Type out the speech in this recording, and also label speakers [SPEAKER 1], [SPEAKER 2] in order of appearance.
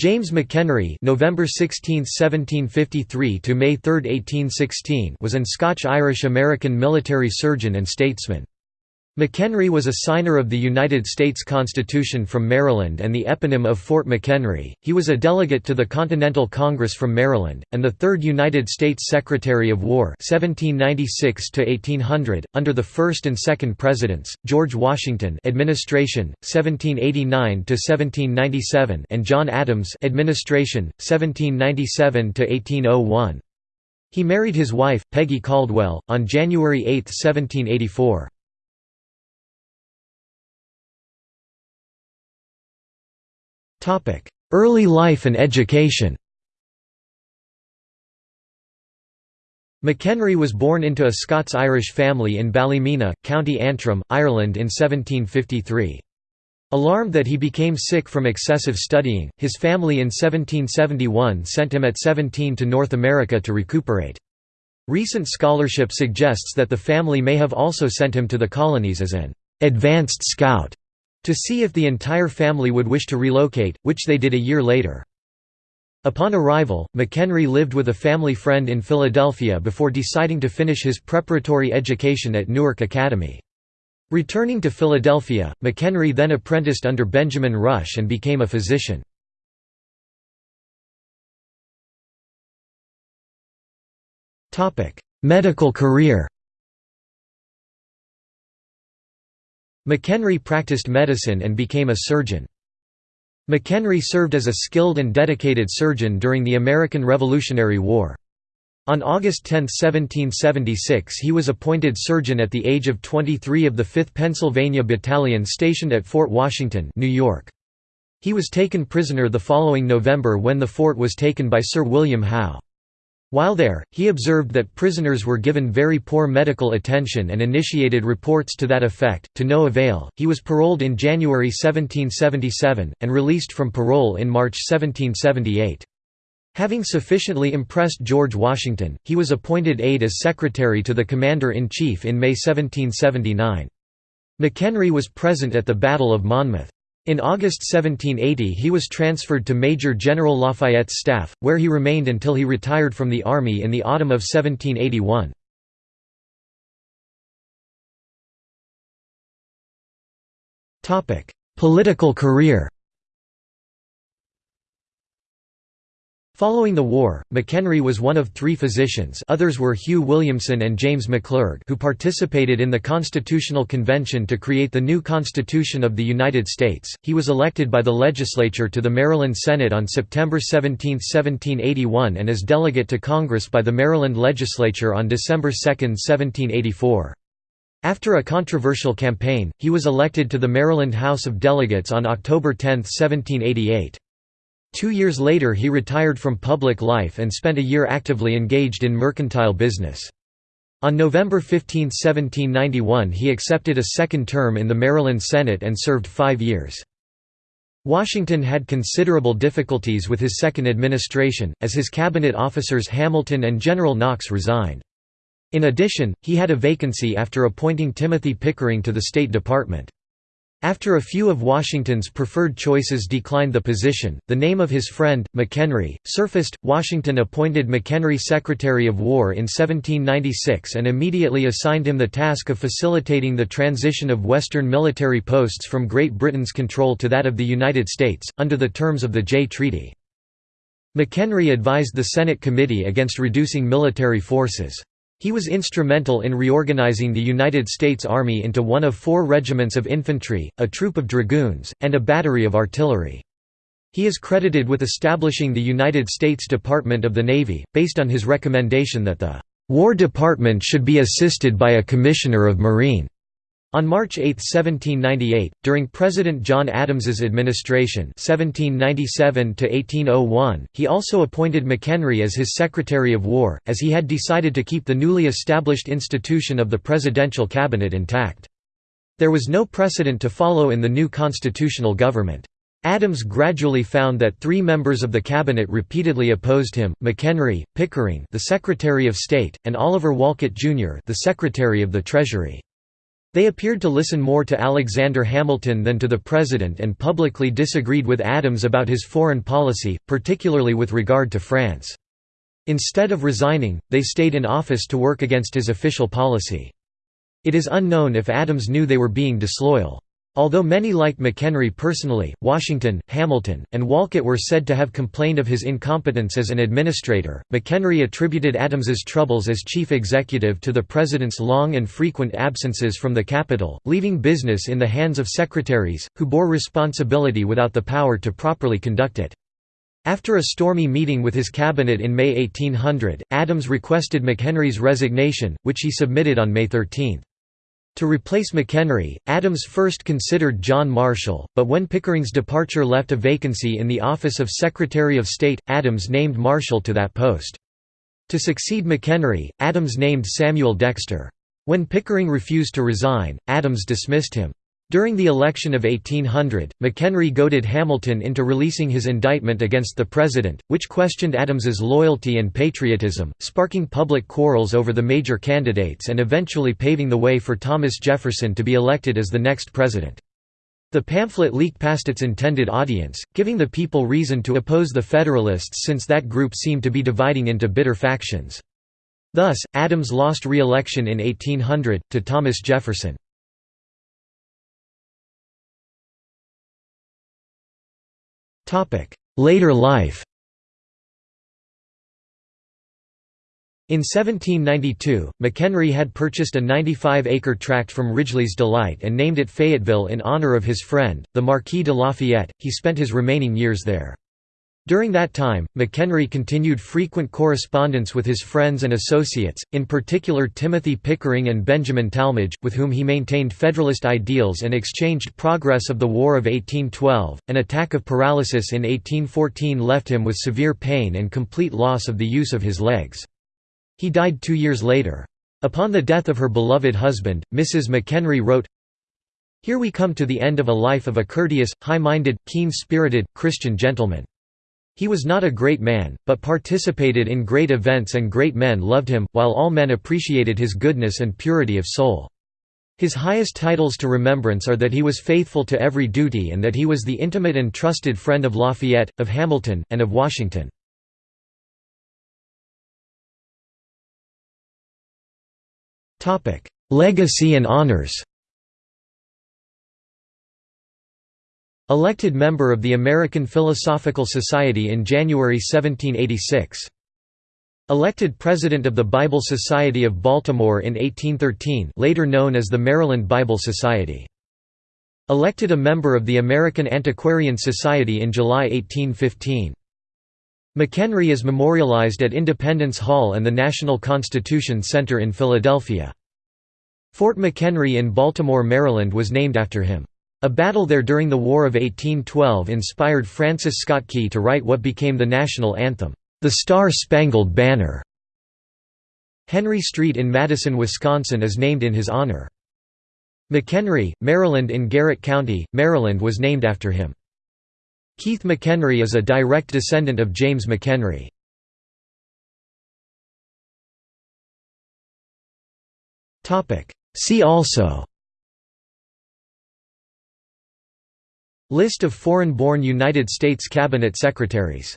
[SPEAKER 1] James McHenry November 16, 1753 to May 3, 1816 was an Scotch-Irish-American military surgeon and statesman. McHenry was a signer of the United States Constitution from Maryland and the eponym of Fort McHenry. He was a delegate to the Continental Congress from Maryland, and the third United States Secretary of War 1796 to 1800 under the first and second Presidents, George Washington administration, 1789 to 1797 and John Adams administration, 1797 to -1801. He married his wife, Peggy Caldwell, on January 8, 1784. Early life and education McHenry was born into a Scots-Irish family in Ballymena, County Antrim, Ireland in 1753. Alarmed that he became sick from excessive studying, his family in 1771 sent him at 17 to North America to recuperate. Recent scholarship suggests that the family may have also sent him to the colonies as an «advanced scout» to see if the entire family would wish to relocate, which they did a year later. Upon arrival, McHenry lived with a family friend in Philadelphia before deciding to finish his preparatory education at Newark Academy. Returning to Philadelphia, McHenry then apprenticed under Benjamin Rush and became a physician. Medical career McHenry practiced medicine and became a surgeon. McHenry served as a skilled and dedicated surgeon during the American Revolutionary War. On August 10, 1776 he was appointed surgeon at the age of 23 of the 5th Pennsylvania Battalion stationed at Fort Washington, New York. He was taken prisoner the following November when the fort was taken by Sir William Howe. While there, he observed that prisoners were given very poor medical attention and initiated reports to that effect, to no avail. He was paroled in January 1777, and released from parole in March 1778. Having sufficiently impressed George Washington, he was appointed aide as secretary to the Commander-in-Chief in May 1779. McHenry was present at the Battle of Monmouth. In August 1780 he was transferred to Major General Lafayette's staff, where he remained until he retired from the army in the autumn of 1781. Political career Following the war, McHenry was one of three physicians others were Hugh Williamson and James McClurg who participated in the Constitutional Convention to create the new Constitution of the United States. He was elected by the legislature to the Maryland Senate on September 17, 1781 and as delegate to Congress by the Maryland legislature on December 2, 1784. After a controversial campaign, he was elected to the Maryland House of Delegates on October 10, 1788. Two years later he retired from public life and spent a year actively engaged in mercantile business. On November 15, 1791 he accepted a second term in the Maryland Senate and served five years. Washington had considerable difficulties with his second administration, as his cabinet officers Hamilton and General Knox resigned. In addition, he had a vacancy after appointing Timothy Pickering to the State Department. After a few of Washington's preferred choices declined the position, the name of his friend, McHenry, surfaced. Washington appointed McHenry Secretary of War in 1796 and immediately assigned him the task of facilitating the transition of Western military posts from Great Britain's control to that of the United States, under the terms of the Jay Treaty. McHenry advised the Senate Committee against reducing military forces. He was instrumental in reorganizing the United States Army into one of four regiments of infantry, a troop of dragoons, and a battery of artillery. He is credited with establishing the United States Department of the Navy, based on his recommendation that the War Department should be assisted by a Commissioner of Marine. On March 8, 1798, during President John Adams's administration 1797 he also appointed McHenry as his Secretary of War, as he had decided to keep the newly established institution of the presidential cabinet intact. There was no precedent to follow in the new constitutional government. Adams gradually found that three members of the cabinet repeatedly opposed him, McHenry, Pickering the Secretary of State, and Oliver Wolcott, Jr. the Secretary of the Treasury. They appeared to listen more to Alexander Hamilton than to the president and publicly disagreed with Adams about his foreign policy, particularly with regard to France. Instead of resigning, they stayed in office to work against his official policy. It is unknown if Adams knew they were being disloyal. Although many liked McHenry personally, Washington, Hamilton, and Wolcott were said to have complained of his incompetence as an administrator. McHenry attributed Adams's troubles as chief executive to the president's long and frequent absences from the capital, leaving business in the hands of secretaries, who bore responsibility without the power to properly conduct it. After a stormy meeting with his cabinet in May 1800, Adams requested McHenry's resignation, which he submitted on May 13. To replace McHenry, Adams first considered John Marshall, but when Pickering's departure left a vacancy in the office of Secretary of State, Adams named Marshall to that post. To succeed McHenry, Adams named Samuel Dexter. When Pickering refused to resign, Adams dismissed him. During the election of 1800, McHenry goaded Hamilton into releasing his indictment against the president, which questioned Adams's loyalty and patriotism, sparking public quarrels over the major candidates and eventually paving the way for Thomas Jefferson to be elected as the next president. The pamphlet leaked past its intended audience, giving the people reason to oppose the Federalists since that group seemed to be dividing into bitter factions. Thus, Adams lost re-election in 1800, to Thomas Jefferson. Later life In 1792, McHenry had purchased a 95-acre tract from Ridgely's Delight and named it Fayetteville in honor of his friend, the Marquis de Lafayette. He spent his remaining years there. During that time, McHenry continued frequent correspondence with his friends and associates, in particular Timothy Pickering and Benjamin Tallmadge, with whom he maintained Federalist ideals and exchanged progress of the War of 1812. An attack of paralysis in 1814 left him with severe pain and complete loss of the use of his legs. He died two years later. Upon the death of her beloved husband, Mrs. McHenry wrote, Here we come to the end of a life of a courteous, high-minded, keen-spirited, Christian gentleman. He was not a great man, but participated in great events and great men loved him, while all men appreciated his goodness and purity of soul. His highest titles to remembrance are that he was faithful to every duty and that he was the intimate and trusted friend of Lafayette, of Hamilton, and of Washington. Legacy and honors Elected member of the American Philosophical Society in January 1786. Elected President of the Bible Society of Baltimore in 1813 later known as the Maryland Bible Society. Elected a member of the American Antiquarian Society in July 1815. McHenry is memorialized at Independence Hall and the National Constitution Center in Philadelphia. Fort McHenry in Baltimore, Maryland was named after him. A battle there during the War of 1812 inspired Francis Scott Key to write what became the national anthem, "'The Star-Spangled Banner'". Henry Street in Madison, Wisconsin is named in his honor. McHenry, Maryland in Garrett County, Maryland was named after him. Keith McHenry is a direct descendant of James McHenry. See also List of foreign-born United States cabinet secretaries